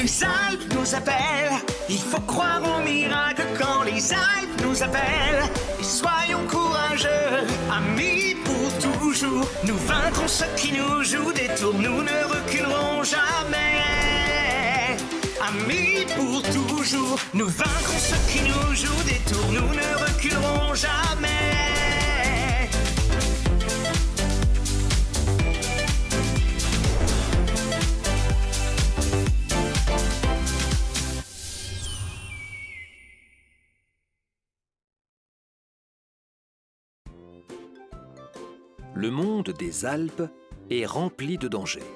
Les Alpes nous appellent. Il faut croire au miracle quand les Alpes nous appellent. Et soyons courageux, amis pour toujours. Nous vaincrons ceux qui nous jouent des tours. Nous ne reculerons jamais. Amis pour toujours. Nous vaincrons ceux qui nous jouent des tours. Nous ne Le monde des Alpes est rempli de dangers.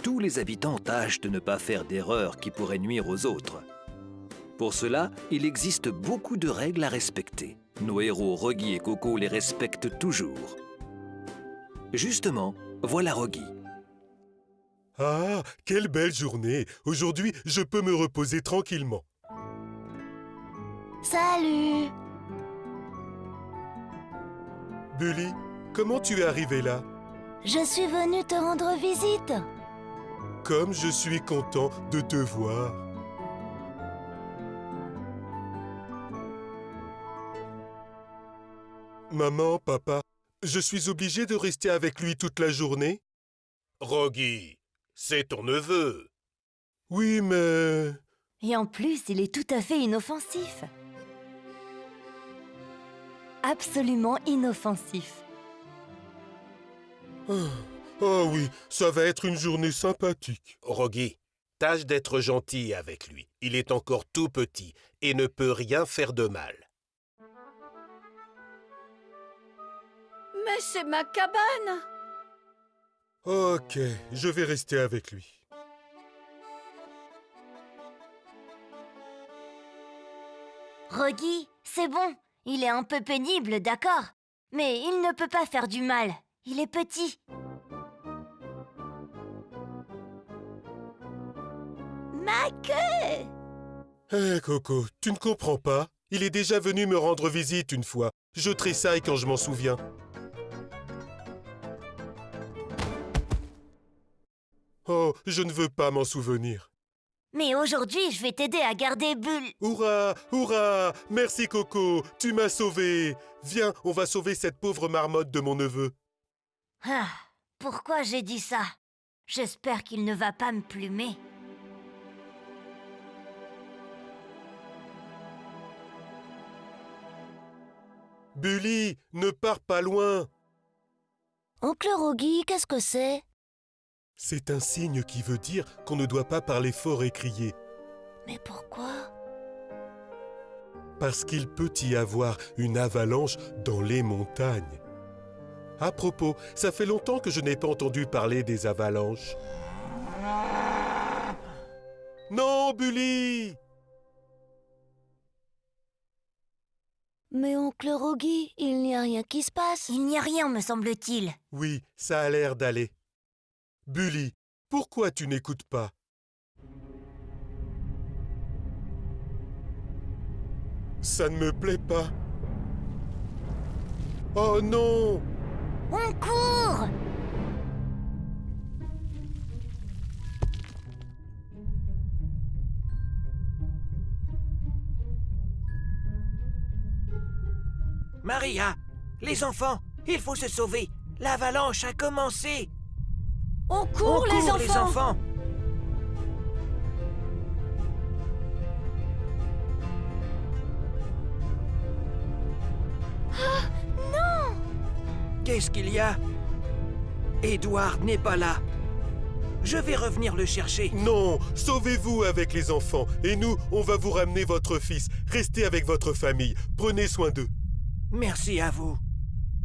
Tous les habitants tâchent de ne pas faire d'erreurs qui pourraient nuire aux autres. Pour cela, il existe beaucoup de règles à respecter. Nos héros Rogi et Coco les respectent toujours. Justement, voilà Rogi. Ah, quelle belle journée Aujourd'hui, je peux me reposer tranquillement. Salut Bully, comment tu es arrivé là? Je suis venue te rendre visite. Comme je suis content de te voir. Maman, papa, je suis obligé de rester avec lui toute la journée? Rogi, c'est ton neveu. Oui, mais... Et en plus, il est tout à fait inoffensif. Absolument inoffensif. Oh, oui, ça va être une journée sympathique. Rogi, tâche d'être gentil avec lui. Il est encore tout petit et ne peut rien faire de mal. Mais c'est ma cabane Ok, je vais rester avec lui. Rogi, c'est bon. Il est un peu pénible, d'accord Mais il ne peut pas faire du mal. Il est petit. Ma queue Hé, Coco, tu ne comprends pas Il est déjà venu me rendre visite une fois. Je tressaille quand je m'en souviens. Oh, je ne veux pas m'en souvenir. Mais aujourd'hui, je vais t'aider à garder Bulle. Hurrah Hurrah Merci Coco Tu m'as sauvé Viens, on va sauver cette pauvre marmotte de mon neveu. Ah, pourquoi j'ai dit ça? J'espère qu'il ne va pas me plumer. Bully, ne pars pas loin Oncle Rogi, qu'est-ce que c'est? C'est un signe qui veut dire qu'on ne doit pas parler fort et crier. Mais pourquoi? Parce qu'il peut y avoir une avalanche dans les montagnes. À propos, ça fait longtemps que je n'ai pas entendu parler des avalanches. Non, Bully Mais oncle Rogi, il n'y a rien qui se passe. Il n'y a rien, me semble-t-il. Oui, ça a l'air d'aller. Bully, pourquoi tu n'écoutes pas? Ça ne me plaît pas. Oh non On court! Maria Les enfants Il faut se sauver. L'avalanche a commencé. On court, On les, court, enfants. les enfants Qu'est-ce qu'il y a Edward n'est pas là. Je vais revenir le chercher. Non Sauvez-vous avec les enfants Et nous, on va vous ramener votre fils. Restez avec votre famille. Prenez soin d'eux. Merci à vous.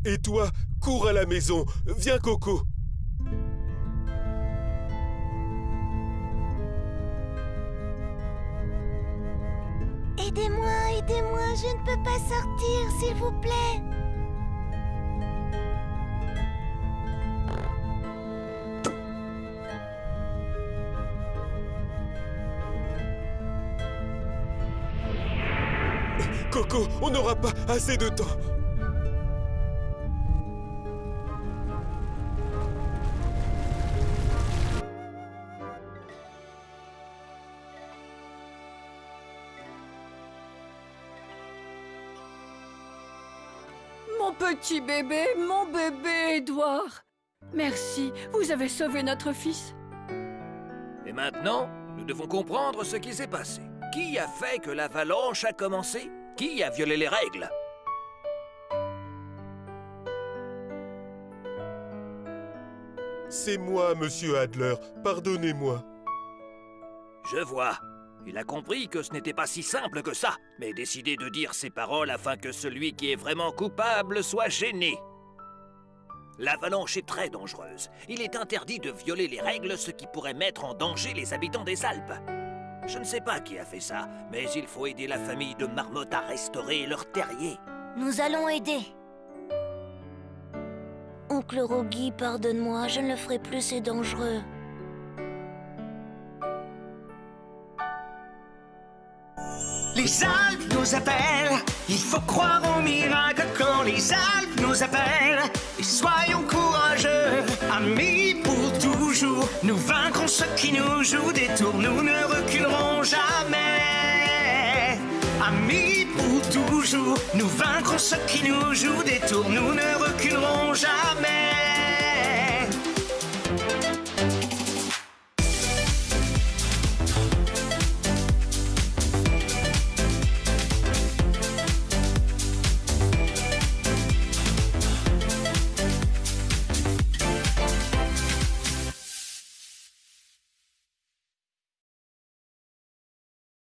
Et toi, cours à la maison. Viens, Coco. Aidez-moi, aidez-moi, je ne peux pas sortir, s'il vous plaît. On n'aura pas assez de temps. Mon petit bébé, mon bébé Edouard Merci, vous avez sauvé notre fils Et maintenant, nous devons comprendre ce qui s'est passé. Qui a fait que l'avalanche a commencé? Qui a violé les règles C'est moi, monsieur Adler. Pardonnez-moi. Je vois. Il a compris que ce n'était pas si simple que ça, mais décidé de dire ces paroles afin que celui qui est vraiment coupable soit gêné. L'avalanche est très dangereuse. Il est interdit de violer les règles, ce qui pourrait mettre en danger les habitants des Alpes. Je ne sais pas qui a fait ça, mais il faut aider la famille de Marmotte à restaurer leur terrier. Nous allons aider. Oncle Rogi, pardonne-moi, je ne le ferai plus, c'est dangereux. Les Alpes nous appellent, il faut croire au miracle quand les Alpes nous appellent. Et soyons qui nous jouent des tours, nous ne reculerons jamais. Amis pour toujours, nous vaincrons ceux qui nous jouent des tours, nous ne reculerons jamais.